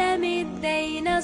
लमित्रै न